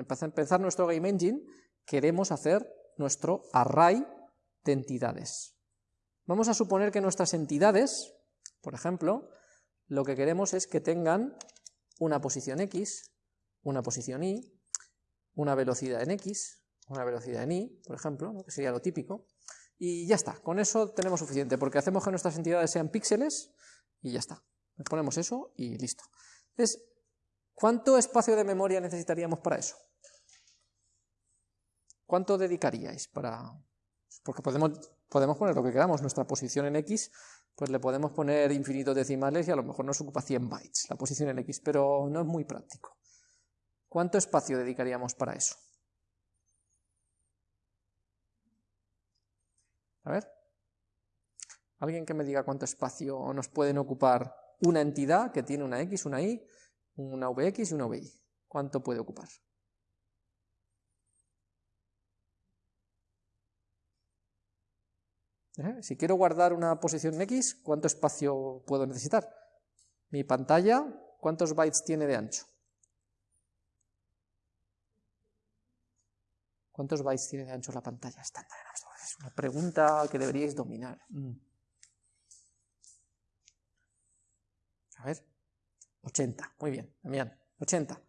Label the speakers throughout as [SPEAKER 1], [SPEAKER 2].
[SPEAKER 1] empezar nuestro Game Engine, queremos hacer nuestro array de entidades. Vamos a suponer que nuestras entidades, por ejemplo, lo que queremos es que tengan una posición x, una posición y, una velocidad en x, una velocidad en y, por ejemplo, que sería lo típico, y ya está, con eso tenemos suficiente, porque hacemos que nuestras entidades sean píxeles y ya está. Ponemos eso y listo. Entonces, ¿cuánto espacio de memoria necesitaríamos para eso? ¿Cuánto dedicaríais para...? Porque podemos podemos poner lo que queramos, nuestra posición en X, pues le podemos poner infinitos decimales y a lo mejor nos ocupa 100 bytes la posición en X, pero no es muy práctico. ¿Cuánto espacio dedicaríamos para eso? A ver. Alguien que me diga cuánto espacio nos pueden ocupar una entidad que tiene una X, una Y, una VX y una VY. ¿Cuánto puede ocupar? ¿Eh? Si quiero guardar una posición en X, ¿cuánto espacio puedo necesitar? Mi pantalla, ¿cuántos bytes tiene de ancho? ¿Cuántos bytes tiene de ancho la pantalla estándar? Es una pregunta que deberíais dominar. Mm. A ver, 80, muy bien, Damián, 80.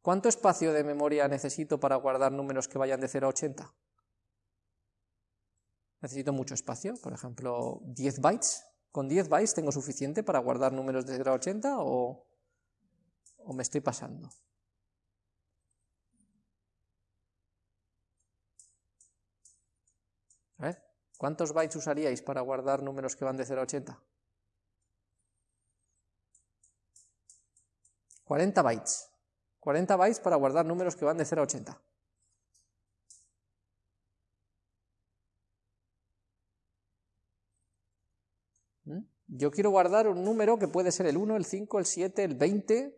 [SPEAKER 1] ¿Cuánto espacio de memoria necesito para guardar números que vayan de 0 a 80? Necesito mucho espacio, por ejemplo, 10 bytes. ¿Con 10 bytes tengo suficiente para guardar números de 0 a 80 o, o me estoy pasando? ¿cuántos bytes usaríais para guardar números que van de 0 a 80? 40 bytes. 40 bytes para guardar números que van de 0 a 80. Yo quiero guardar un número que puede ser el 1, el 5, el 7, el 20.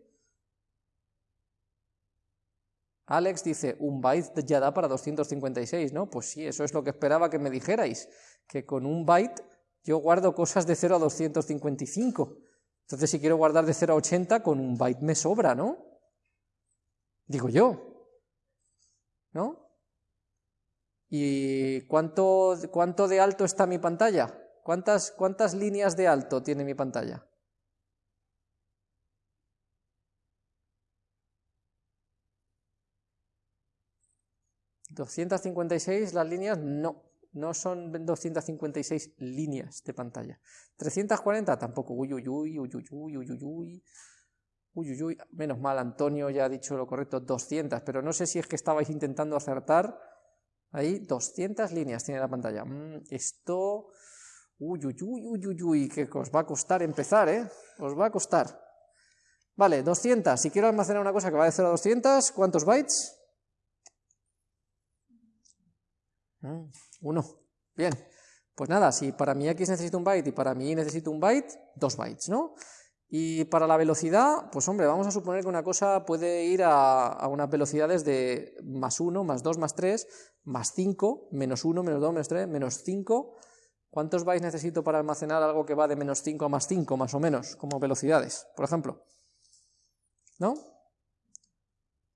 [SPEAKER 1] Alex dice, un byte ya da para 256, ¿no? Pues sí, eso es lo que esperaba que me dijerais, que con un byte yo guardo cosas de 0 a 255. Entonces si quiero guardar de 0 a 80, con un byte me sobra, ¿no? Digo yo. ¿No? ¿Y cuánto, cuánto de alto está mi pantalla? ¿Cuántas, ¿Cuántas líneas de alto tiene mi pantalla? ¿256 las líneas? No, no son 256 líneas de pantalla. ¿340? Tampoco. Uy, uy, uy, uy, uy, uy, uy, uy. Uy, uy. Menos mal, Antonio ya ha dicho lo correcto, 200, pero no sé si es que estabais intentando acertar. Ahí, 200 líneas tiene la pantalla. Mm, esto Uy, uy, uy, uy, uy, uy, que os va a costar empezar, ¿eh? Os va a costar. Vale, 200. Si quiero almacenar una cosa que va de 0 a 200, ¿cuántos bytes? Mm, uno. Bien. Pues nada, si para mi x necesito un byte y para mi y necesito un byte, dos bytes, ¿no? Y para la velocidad, pues hombre, vamos a suponer que una cosa puede ir a, a unas velocidades de más 1, más 2, más 3, más 5, menos 1, menos 2, menos 3, menos 5, ¿Cuántos bytes necesito para almacenar algo que va de menos 5 a más 5, más o menos, como velocidades, por ejemplo? ¿No?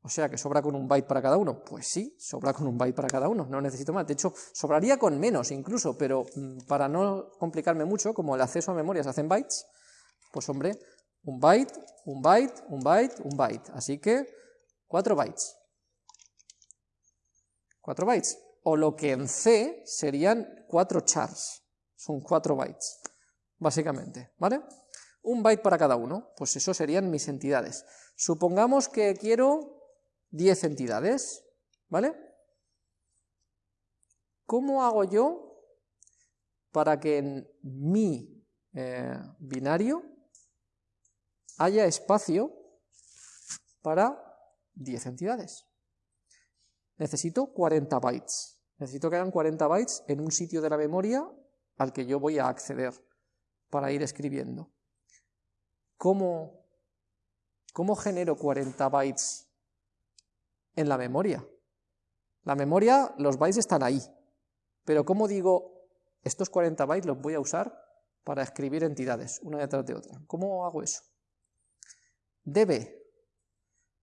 [SPEAKER 1] O sea, que sobra con un byte para cada uno. Pues sí, sobra con un byte para cada uno, no necesito más. De hecho, sobraría con menos incluso, pero mm, para no complicarme mucho, como el acceso a memoria se hace en bytes, pues hombre, un byte, un byte, un byte, un byte. Así que, 4 bytes. 4 bytes. O lo que en C serían 4 chars son 4 bytes, básicamente, ¿vale? Un byte para cada uno, pues eso serían mis entidades. Supongamos que quiero 10 entidades, ¿vale? ¿Cómo hago yo para que en mi eh, binario haya espacio para 10 entidades? Necesito 40 bytes. Necesito que hayan 40 bytes en un sitio de la memoria al que yo voy a acceder para ir escribiendo. ¿Cómo, cómo genero 40 bytes en la memoria? La memoria, los bytes están ahí, pero ¿cómo digo, estos 40 bytes los voy a usar para escribir entidades, una detrás de otra? ¿Cómo hago eso? db,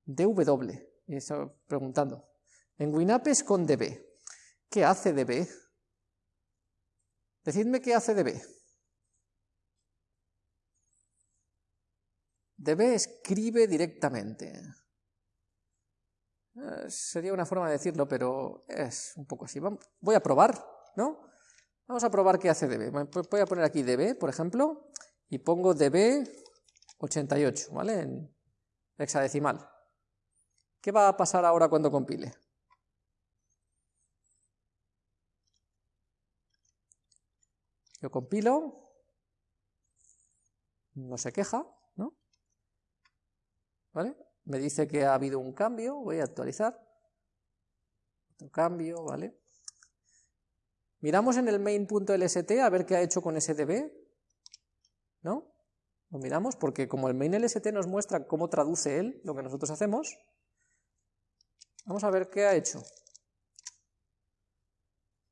[SPEAKER 1] dw, y preguntando. En WinApp es con db. ¿Qué hace db? Decidme qué hace db. db escribe directamente. Eh, sería una forma de decirlo, pero es un poco así. Voy a probar, ¿no? Vamos a probar qué hace db. Voy a poner aquí db, por ejemplo, y pongo db 88, ¿vale? En hexadecimal. ¿Qué va a pasar ahora cuando compile? Yo compilo, no se queja, ¿no? ¿Vale? Me dice que ha habido un cambio, voy a actualizar. Otro cambio, ¿vale? Miramos en el main.lst a ver qué ha hecho con sdb, ¿no? Lo miramos porque como el main.lst nos muestra cómo traduce él lo que nosotros hacemos, vamos a ver qué ha hecho.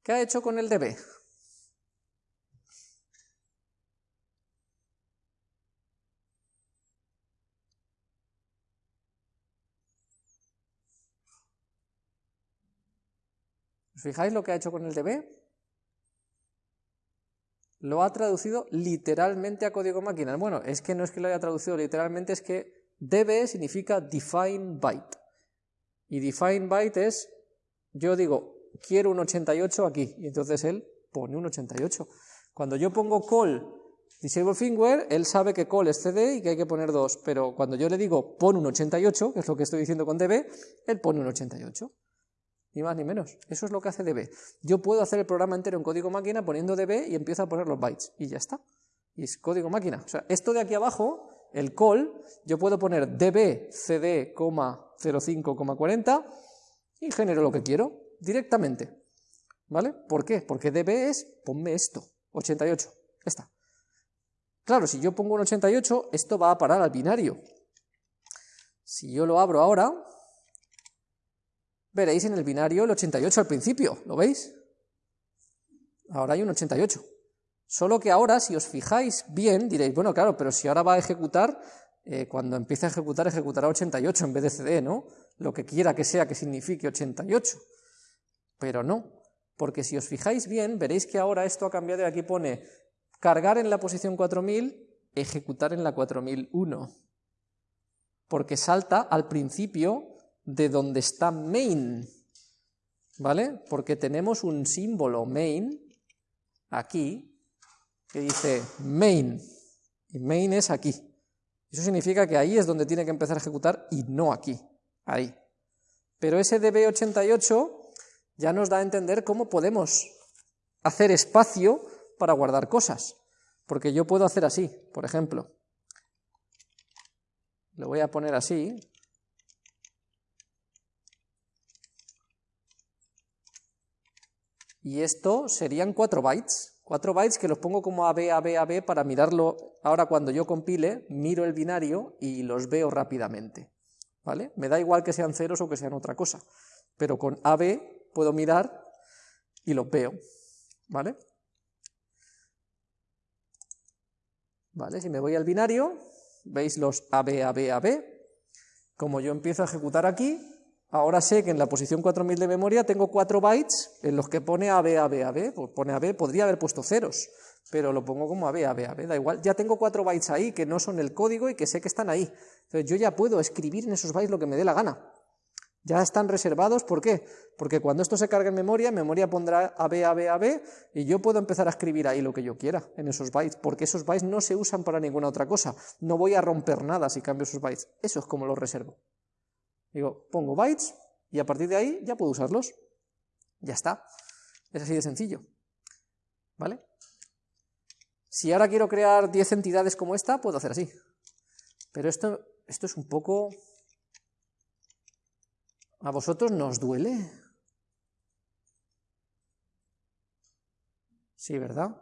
[SPEAKER 1] ¿Qué ha hecho con el db? ¿Os fijáis lo que ha hecho con el DB? Lo ha traducido literalmente a código máquina. Bueno, es que no es que lo haya traducido literalmente, es que DB significa define byte. Y define byte es, yo digo, quiero un 88 aquí, y entonces él pone un 88. Cuando yo pongo call disable firmware, él sabe que call es CD y que hay que poner 2, pero cuando yo le digo pon un 88, que es lo que estoy diciendo con DB, él pone un 88 ni más ni menos. Eso es lo que hace db. Yo puedo hacer el programa entero en código máquina poniendo db y empiezo a poner los bytes, y ya está. Y es código máquina. O sea, esto de aquí abajo, el call, yo puedo poner db cd, 05,40 y genero lo que quiero directamente. ¿Vale? ¿Por qué? Porque db es, ponme esto, 88. Está. Claro, si yo pongo un 88, esto va a parar al binario. Si yo lo abro ahora, veréis en el binario el 88 al principio, ¿lo veis? Ahora hay un 88. Solo que ahora, si os fijáis bien, diréis, bueno, claro, pero si ahora va a ejecutar, eh, cuando empiece a ejecutar, ejecutará 88 en vez de CD, ¿no? Lo que quiera que sea que signifique 88. Pero no, porque si os fijáis bien, veréis que ahora esto ha cambiado y aquí pone cargar en la posición 4000, ejecutar en la 4001. Porque salta al principio de donde está main, ¿vale? Porque tenemos un símbolo main aquí que dice main, y main es aquí. Eso significa que ahí es donde tiene que empezar a ejecutar y no aquí, ahí. Pero ese DB88 ya nos da a entender cómo podemos hacer espacio para guardar cosas. Porque yo puedo hacer así, por ejemplo. Lo voy a poner así, y esto serían 4 bytes, 4 bytes que los pongo como AB, AB, AB para mirarlo, ahora cuando yo compile, miro el binario y los veo rápidamente, ¿vale? Me da igual que sean ceros o que sean otra cosa, pero con AB puedo mirar y los veo, ¿vale? ¿Vale? Si me voy al binario, veis los AB, AB, AB, como yo empiezo a ejecutar aquí, Ahora sé que en la posición 4000 de memoria tengo 4 bytes en los que pone AB, AB, AB, pone AB, podría haber puesto ceros, pero lo pongo como AB, AB, AB, da igual, ya tengo 4 bytes ahí que no son el código y que sé que están ahí. Entonces yo ya puedo escribir en esos bytes lo que me dé la gana. Ya están reservados, ¿por qué? Porque cuando esto se cargue en memoria, memoria pondrá AB, AB, AB, y yo puedo empezar a escribir ahí lo que yo quiera en esos bytes, porque esos bytes no se usan para ninguna otra cosa. No voy a romper nada si cambio esos bytes. Eso es como los reservo. Digo, pongo bytes y a partir de ahí ya puedo usarlos. Ya está. Es así de sencillo. ¿Vale? Si ahora quiero crear 10 entidades como esta, puedo hacer así. Pero esto, esto es un poco... ¿A vosotros nos duele? Sí, ¿verdad?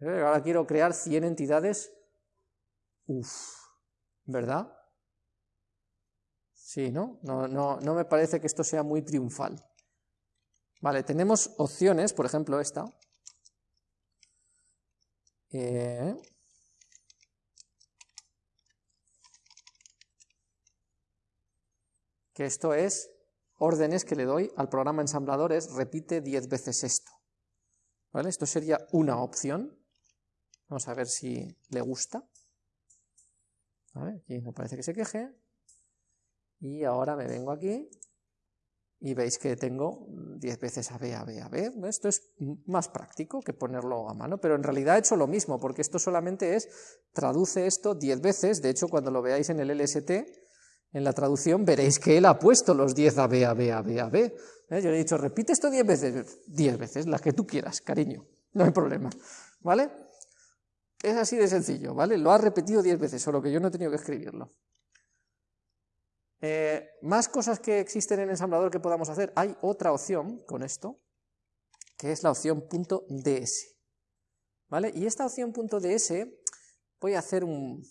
[SPEAKER 1] Ahora quiero crear 100 entidades. Uf, ¿verdad? Sí, ¿no? No, no, no me parece que esto sea muy triunfal. Vale, tenemos opciones, por ejemplo esta. Eh, que esto es órdenes que le doy al programa ensamblador, es repite 10 veces esto. ¿Vale? Esto sería una opción. Vamos a ver si le gusta. Aquí no parece que se queje. Y ahora me vengo aquí y veis que tengo 10 veces A, B, A, B, A, B. Esto es más práctico que ponerlo a mano, pero en realidad he hecho lo mismo, porque esto solamente es, traduce esto 10 veces, de hecho cuando lo veáis en el LST, en la traducción veréis que él ha puesto los 10 A, B, A, B, A, B, A, B. ¿Eh? Yo le he dicho, repite esto 10 veces, 10 veces, las que tú quieras, cariño, no hay problema, ¿vale? Es así de sencillo, ¿vale? Lo ha repetido 10 veces, solo que yo no he tenido que escribirlo. Eh, más cosas que existen en ensamblador que podamos hacer. Hay otra opción con esto, que es la opción .ds. ¿Vale? Y esta opción .ds voy a hacer un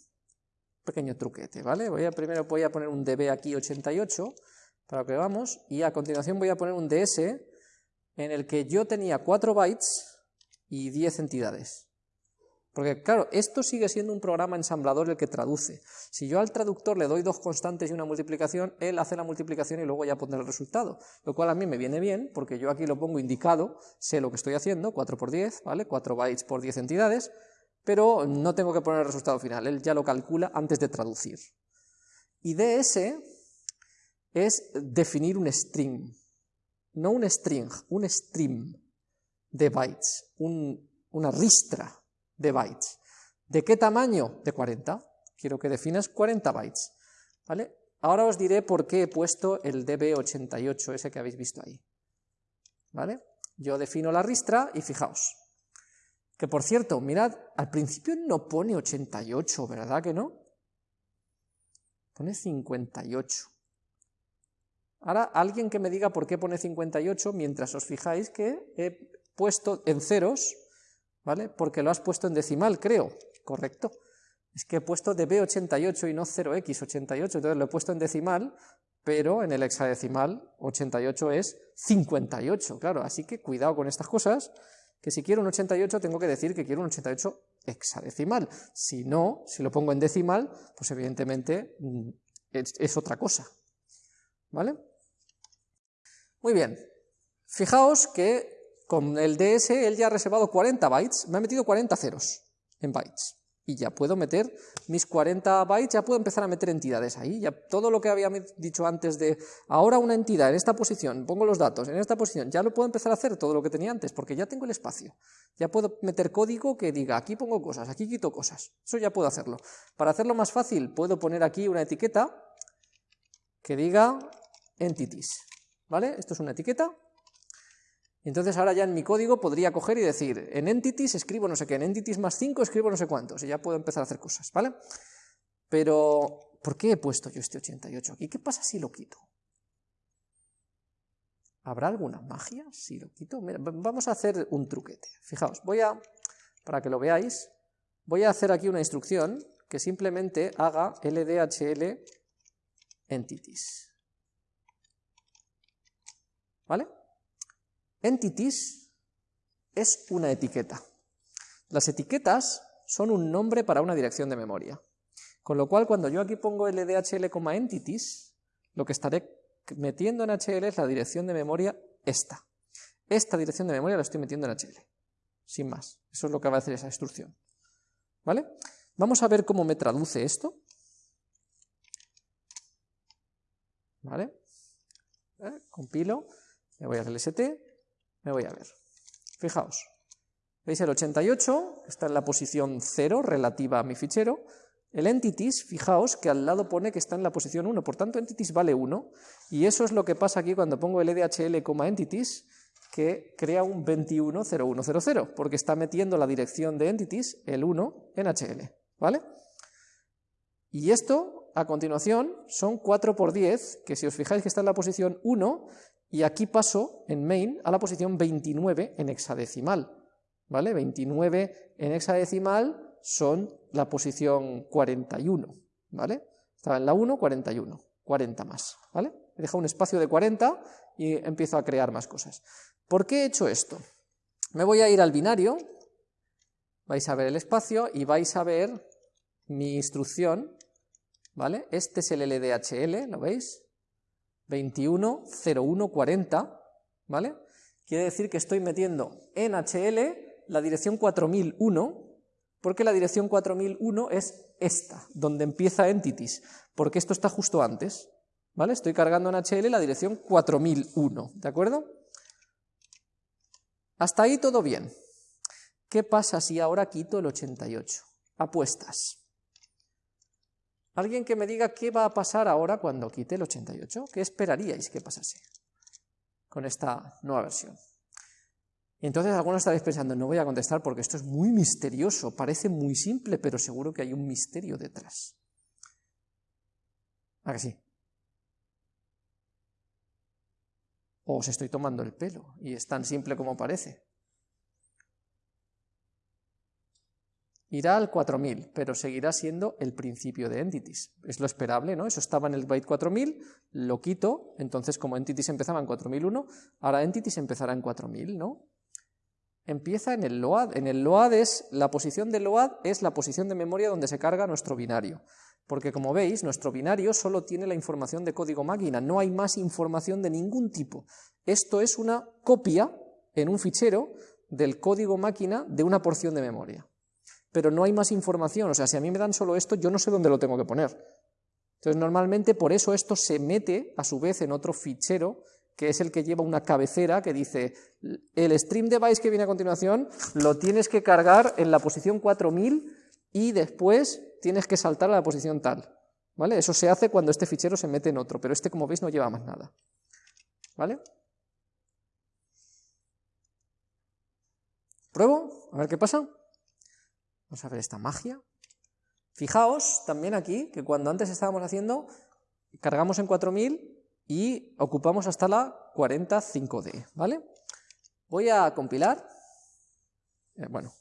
[SPEAKER 1] pequeño truquete, ¿vale? Voy a, primero voy a poner un db aquí 88 para que veamos y a continuación voy a poner un ds en el que yo tenía 4 bytes y 10 entidades. Porque claro, esto sigue siendo un programa ensamblador el que traduce. Si yo al traductor le doy dos constantes y una multiplicación, él hace la multiplicación y luego ya pondrá el resultado. Lo cual a mí me viene bien, porque yo aquí lo pongo indicado, sé lo que estoy haciendo, 4 por 10, ¿vale? 4 bytes por 10 entidades, pero no tengo que poner el resultado final, él ya lo calcula antes de traducir. Y DS es definir un string, no un string, un stream de bytes, una ristra de bytes. ¿De qué tamaño? De 40. Quiero que definas 40 bytes. ¿Vale? Ahora os diré por qué he puesto el db88, ese que habéis visto ahí. ¿Vale? Yo defino la ristra y fijaos. Que por cierto, mirad, al principio no pone 88, ¿verdad que no? Pone 58. Ahora, alguien que me diga por qué pone 58, mientras os fijáis que he puesto en ceros ¿vale? Porque lo has puesto en decimal, creo, correcto. Es que he puesto db88 y no 0x88, entonces lo he puesto en decimal, pero en el hexadecimal 88 es 58, claro, así que cuidado con estas cosas, que si quiero un 88 tengo que decir que quiero un 88 hexadecimal, si no, si lo pongo en decimal, pues evidentemente mm, es, es otra cosa, ¿vale? Muy bien, fijaos que con el DS él ya ha reservado 40 bytes, me ha metido 40 ceros en bytes. Y ya puedo meter mis 40 bytes, ya puedo empezar a meter entidades ahí. Ya todo lo que había dicho antes de ahora una entidad en esta posición, pongo los datos en esta posición, ya lo puedo empezar a hacer todo lo que tenía antes, porque ya tengo el espacio. Ya puedo meter código que diga aquí pongo cosas, aquí quito cosas. Eso ya puedo hacerlo. Para hacerlo más fácil, puedo poner aquí una etiqueta que diga entities. ¿Vale? Esto es una etiqueta entonces ahora ya en mi código podría coger y decir, en entities escribo no sé qué, en entities más 5 escribo no sé cuántos, y ya puedo empezar a hacer cosas, ¿vale? Pero, ¿por qué he puesto yo este 88 aquí? ¿Qué pasa si lo quito? ¿Habrá alguna magia si lo quito? vamos a hacer un truquete. Fijaos, voy a, para que lo veáis, voy a hacer aquí una instrucción que simplemente haga ldhl entities. ¿Vale? Entities es una etiqueta. Las etiquetas son un nombre para una dirección de memoria. Con lo cual, cuando yo aquí pongo ldhl, entities, lo que estaré metiendo en HL es la dirección de memoria esta. Esta dirección de memoria la estoy metiendo en HL. Sin más. Eso es lo que va a hacer esa instrucción. ¿Vale? Vamos a ver cómo me traduce esto. ¿Vale? ¿Eh? Compilo, me voy al LST, me voy a ver. Fijaos, ¿veis el 88? Está en la posición 0 relativa a mi fichero. El entities, fijaos que al lado pone que está en la posición 1, por tanto entities vale 1, y eso es lo que pasa aquí cuando pongo el edhl, entities, que crea un 210100, porque está metiendo la dirección de entities, el 1, en HL, ¿vale? Y esto, a continuación, son 4 por 10, que si os fijáis que está en la posición 1, y aquí paso en main a la posición 29 en hexadecimal. ¿Vale? 29 en hexadecimal son la posición 41. ¿Vale? Estaba en la 1, 41. 40 más. ¿Vale? He dejado un espacio de 40 y empiezo a crear más cosas. ¿Por qué he hecho esto? Me voy a ir al binario, vais a ver el espacio y vais a ver mi instrucción, ¿vale? Este es el LDHL, ¿lo veis? 210140, ¿vale? Quiere decir que estoy metiendo en HL la dirección 4001, porque la dirección 4001 es esta, donde empieza entities, porque esto está justo antes, ¿vale? Estoy cargando en HL la dirección 4001, ¿de acuerdo? Hasta ahí todo bien. ¿Qué pasa si ahora quito el 88? Apuestas. Alguien que me diga qué va a pasar ahora cuando quite el 88, ¿qué esperaríais que pasase con esta nueva versión? Y entonces algunos estaréis pensando, no voy a contestar porque esto es muy misterioso, parece muy simple, pero seguro que hay un misterio detrás. ¿A que sí? O os estoy tomando el pelo y es tan simple como parece. Irá al 4000, pero seguirá siendo el principio de entities. Es lo esperable, ¿no? Eso estaba en el byte 4000, lo quito, entonces como entities empezaba en 4001, ahora entities empezará en 4000, ¿no? Empieza en el LOAD. En el LOAD es, la posición del LOAD es la posición de memoria donde se carga nuestro binario. Porque como veis, nuestro binario solo tiene la información de código máquina, no hay más información de ningún tipo. Esto es una copia en un fichero del código máquina de una porción de memoria pero no hay más información, o sea, si a mí me dan solo esto, yo no sé dónde lo tengo que poner. Entonces, normalmente por eso esto se mete a su vez en otro fichero, que es el que lleva una cabecera que dice, el stream device que viene a continuación lo tienes que cargar en la posición 4000 y después tienes que saltar a la posición tal. ¿Vale? Eso se hace cuando este fichero se mete en otro, pero este, como veis, no lleva más nada. ¿Vale? ¿Pruebo? A ver qué pasa. Vamos a ver esta magia. Fijaos también aquí que cuando antes estábamos haciendo, cargamos en 4000 y ocupamos hasta la 45D, ¿vale? Voy a compilar. Eh, bueno,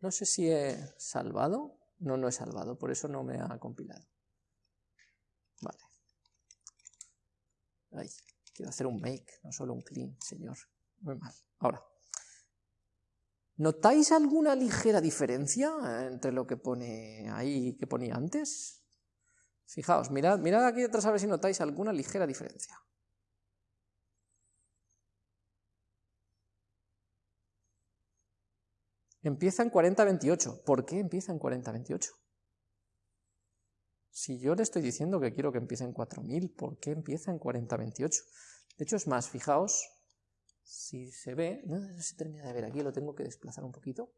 [SPEAKER 1] no sé si he salvado. No, no he salvado, por eso no me ha compilado. Vale. Ay, quiero hacer un make, no solo un clean, señor. Muy mal. Ahora. ¿Notáis alguna ligera diferencia entre lo que pone ahí y que ponía antes? Fijaos, mirad, mirad aquí detrás a ver si notáis alguna ligera diferencia. Empieza en 40-28. ¿Por qué empieza en 40-28? Si yo le estoy diciendo que quiero que empiece en 4000, ¿por qué empieza en 40-28? De hecho, es más, fijaos, si se ve, no, se termina de ver aquí, lo tengo que desplazar un poquito,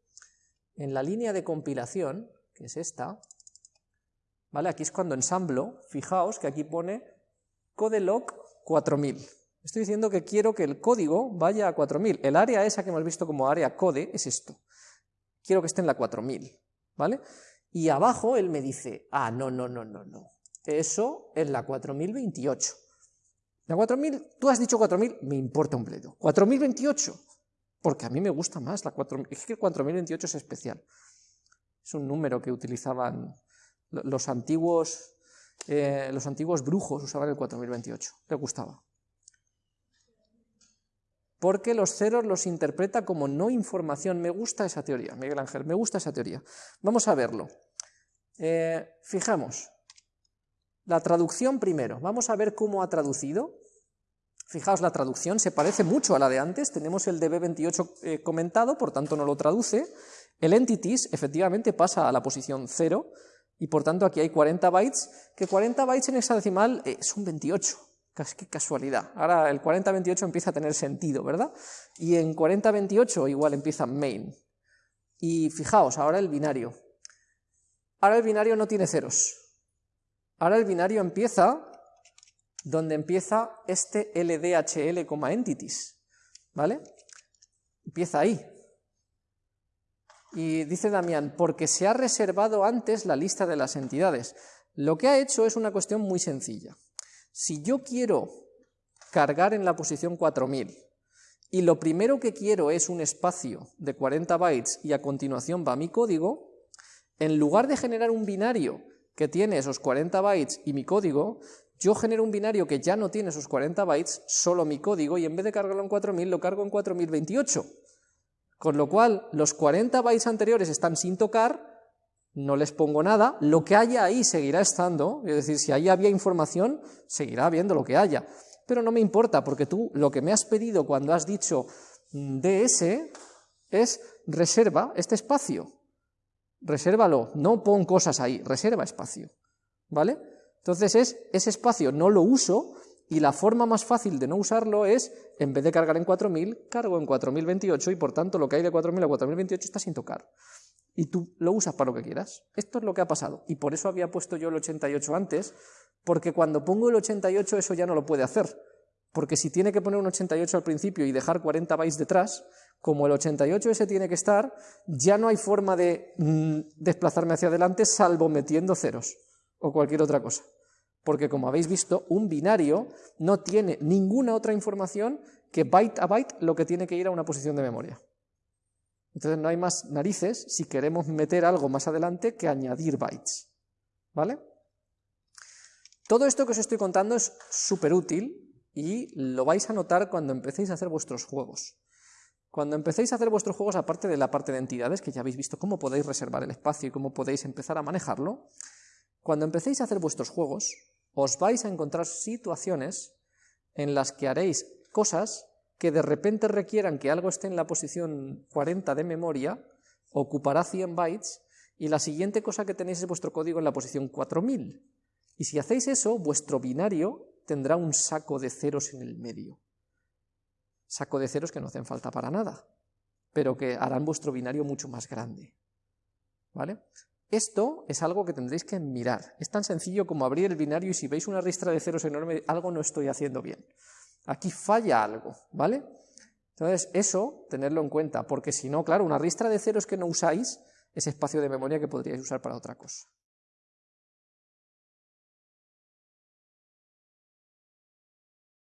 [SPEAKER 1] en la línea de compilación, que es esta, ¿vale? Aquí es cuando ensamblo, fijaos que aquí pone codelock 4000. Estoy diciendo que quiero que el código vaya a 4000. El área esa que hemos visto como área code es esto. Quiero que esté en la 4000, ¿vale? Y abajo él me dice, ah, no, no, no, no, no. Eso es la 4028. La 4000, tú has dicho 4000, me importa un bledo. 4028, porque a mí me gusta más la 4000. Es que el 4028 es especial. Es un número que utilizaban los antiguos, eh, los antiguos brujos, usaban el 4028, le gustaba. Porque los ceros los interpreta como no información. Me gusta esa teoría, Miguel Ángel, me gusta esa teoría. Vamos a verlo. Eh, fijamos, la traducción primero. Vamos a ver cómo ha traducido. Fijaos, la traducción se parece mucho a la de antes. Tenemos el DB28 eh, comentado, por tanto no lo traduce. El entities efectivamente pasa a la posición 0 y por tanto aquí hay 40 bytes, que 40 bytes en hexadecimal eh, son 28. Qué casualidad. Ahora el 4028 empieza a tener sentido, ¿verdad? Y en 4028 igual empieza main. Y fijaos, ahora el binario. Ahora el binario no tiene ceros. Ahora el binario empieza donde empieza este LDHL, entities, ¿vale? Empieza ahí. Y dice Damián, porque se ha reservado antes la lista de las entidades. Lo que ha hecho es una cuestión muy sencilla. Si yo quiero cargar en la posición 4000 y lo primero que quiero es un espacio de 40 bytes y a continuación va mi código, en lugar de generar un binario que tiene esos 40 bytes y mi código, yo genero un binario que ya no tiene esos 40 bytes, solo mi código, y en vez de cargarlo en 4000, lo cargo en 4028. Con lo cual, los 40 bytes anteriores están sin tocar, no les pongo nada, lo que haya ahí seguirá estando, es decir, si ahí había información, seguirá habiendo lo que haya, pero no me importa, porque tú lo que me has pedido cuando has dicho mm, ds es reserva este espacio, resérvalo, no pon cosas ahí, reserva espacio, ¿vale? Entonces es, ese espacio no lo uso, y la forma más fácil de no usarlo es, en vez de cargar en 4000, cargo en 4028 y por tanto lo que hay de 4000 a 4028 está sin tocar. Y tú lo usas para lo que quieras. Esto es lo que ha pasado. Y por eso había puesto yo el 88 antes, porque cuando pongo el 88 eso ya no lo puede hacer. Porque si tiene que poner un 88 al principio y dejar 40 bytes detrás, como el 88 ese tiene que estar, ya no hay forma de mm, desplazarme hacia adelante salvo metiendo ceros o cualquier otra cosa porque como habéis visto, un binario no tiene ninguna otra información que byte a byte lo que tiene que ir a una posición de memoria. Entonces no hay más narices si queremos meter algo más adelante que añadir bytes. ¿Vale? Todo esto que os estoy contando es súper útil y lo vais a notar cuando empecéis a hacer vuestros juegos. Cuando empecéis a hacer vuestros juegos, aparte de la parte de entidades, que ya habéis visto cómo podéis reservar el espacio y cómo podéis empezar a manejarlo, cuando empecéis a hacer vuestros juegos, os vais a encontrar situaciones en las que haréis cosas que de repente requieran que algo esté en la posición 40 de memoria, ocupará 100 bytes, y la siguiente cosa que tenéis es vuestro código en la posición 4000. Y si hacéis eso, vuestro binario tendrá un saco de ceros en el medio. Saco de ceros que no hacen falta para nada, pero que harán vuestro binario mucho más grande. ¿Vale? Esto es algo que tendréis que mirar. Es tan sencillo como abrir el binario y si veis una ristra de ceros enorme, algo no estoy haciendo bien. Aquí falla algo, ¿vale? Entonces, eso, tenerlo en cuenta, porque si no, claro, una ristra de ceros que no usáis es espacio de memoria que podríais usar para otra cosa.